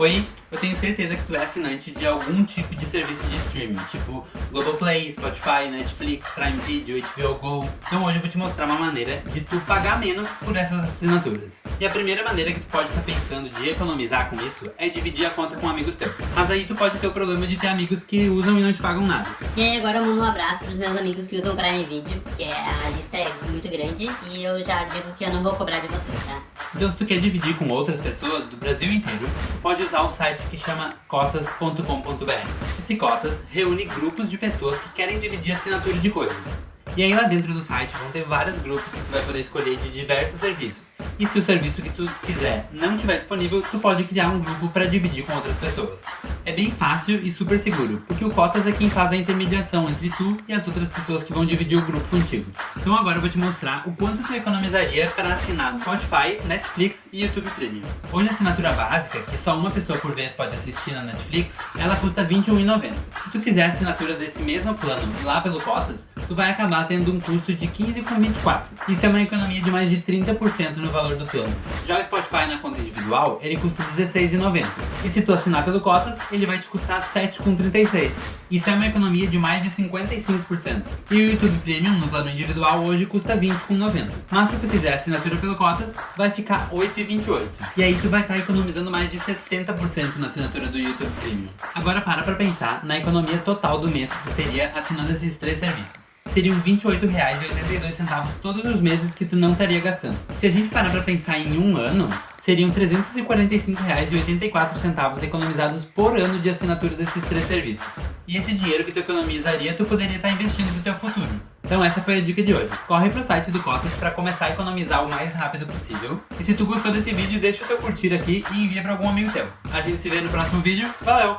Oi, eu tenho certeza que tu é assinante de algum tipo de serviço de streaming, tipo Globoplay, Spotify, Netflix, Prime Video, HBO Go. Então hoje eu vou te mostrar uma maneira de tu pagar menos por essas assinaturas. E a primeira maneira que tu pode estar pensando de economizar com isso é dividir a conta com amigos teus. Mas aí tu pode ter o problema de ter amigos que usam e não te pagam nada. E aí agora eu mando um abraço pros meus amigos que usam Prime Video, porque a lista é muito grande e eu já digo que eu não vou cobrar de vocês, tá? Então se tu quer dividir com outras pessoas do Brasil inteiro, pode usar um site que chama cotas.com.br. Esse Cotas reúne grupos de pessoas que querem dividir assinatura de coisas. E aí lá dentro do site vão ter vários grupos que tu vai poder escolher de diversos serviços. E se o serviço que tu quiser não estiver disponível, tu pode criar um grupo para dividir com outras pessoas. É bem fácil e super seguro, porque o Cotas é quem faz a intermediação entre tu e as outras pessoas que vão dividir o grupo contigo. Então agora eu vou te mostrar o quanto tu economizaria para assinar Spotify, Netflix e YouTube Premium. Hoje a assinatura básica, que só uma pessoa por vez pode assistir na Netflix, ela custa R$ 21,90. Se tu fizer a assinatura desse mesmo plano lá pelo Cotas, tu vai acabar tendo um custo de R$ 15,24. Isso é uma economia de mais de 30% no valor do plano. Já o Spotify na conta individual, ele custa R$ 16,90. E se tu assinar pelo Cotas, ele vai te custar R$ 7,36. Isso é uma economia de mais de 55%. E o YouTube Premium no plano individual hoje custa R$ 20,90. Mas se tu fizer assinatura pelo Cotas, vai ficar R$ 8,28. E aí tu vai estar economizando mais de 60% na assinatura do YouTube Premium. Agora para pra pensar na economia total do mês que tu teria assinando esses três serviços seriam R$ 28,82 todos os meses que tu não estaria gastando. Se a gente parar pra pensar em um ano, seriam R$ 345,84 economizados por ano de assinatura desses três serviços. E esse dinheiro que tu economizaria, tu poderia estar investindo no teu futuro. Então essa foi a dica de hoje. Corre pro site do Cotas para começar a economizar o mais rápido possível. E se tu gostou desse vídeo, deixa o teu curtir aqui e envia para algum amigo teu. A gente se vê no próximo vídeo. Valeu!